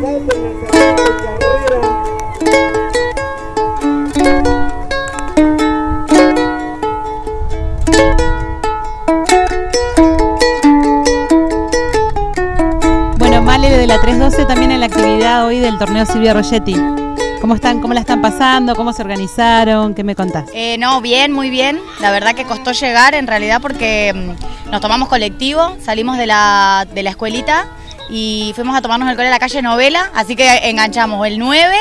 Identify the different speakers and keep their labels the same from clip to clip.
Speaker 1: Bueno, Male de la 312 también en la actividad hoy del torneo Silvia Rogetti. ¿Cómo están? ¿Cómo la están pasando? ¿Cómo se organizaron? ¿Qué me contás?
Speaker 2: Eh, no, bien, muy bien. La verdad que costó llegar en realidad porque mm, nos tomamos colectivo, salimos de la, de la escuelita y fuimos a tomarnos alcohol en la calle Novela, así que enganchamos el 9.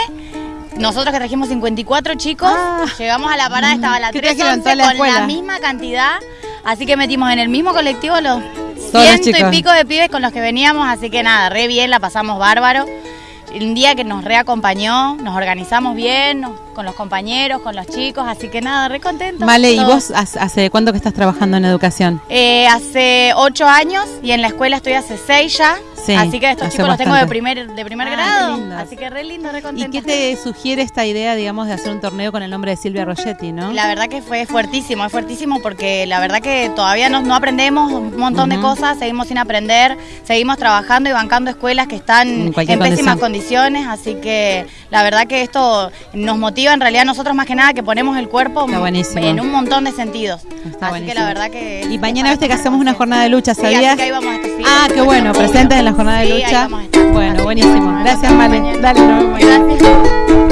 Speaker 2: Nosotros que trajimos 54 chicos,
Speaker 1: Ah.
Speaker 2: llegamos a la parada, estaba la
Speaker 1: ¿Qué
Speaker 2: 311
Speaker 1: trajeron? Toda la
Speaker 2: con la misma cantidad, así que metimos en el mismo colectivo los ciento y pico de pibes con los que veníamos, así que nada, re bien, la pasamos bárbaro. Un día que nos reacompañó, nos organizamos bien, nos- con los compañeros, con los chicos, así que nada, re contentos.
Speaker 1: Vale, ¿y vos hace hace cuánto que estás trabajando en educación?
Speaker 2: Eh, hace ocho años y en la escuela estoy hace seis ya.
Speaker 1: Sí,
Speaker 2: así que estos chicos los tengo de primer, de primer
Speaker 1: Ah,
Speaker 2: grado. Así que re lindo, re
Speaker 1: ¿Y
Speaker 2: contenta.
Speaker 1: qué te sugiere esta idea, digamos, de hacer un torneo con el nombre de Silvia Rogetti, no?
Speaker 2: La verdad que fue fuertísimo, es fuertísimo porque la verdad que todavía no, no aprendemos un montón de cosas, seguimos sin aprender, seguimos trabajando y bancando escuelas que están
Speaker 1: En
Speaker 2: pésimas
Speaker 1: condición.
Speaker 2: condiciones, así que la verdad que esto nos motiva en realidad nosotros más que nada que ponemos el cuerpo en un montón de sentidos.
Speaker 1: Está
Speaker 2: así
Speaker 1: buenísimo.
Speaker 2: que la verdad que...
Speaker 1: Y mañana viste que hacemos una jornada de lucha,
Speaker 2: Sí, así
Speaker 1: ¿sabías?
Speaker 2: que ahí vamos a estar, sí.
Speaker 1: Ah, qué bueno,
Speaker 2: Obvio.
Speaker 1: presentes en la jornada de
Speaker 2: Sí, ahí
Speaker 1: lucha.
Speaker 2: vamos a estar.
Speaker 1: Bueno, buenísimo. Gracias, Male. Dale, nos vemos.
Speaker 2: Gracias.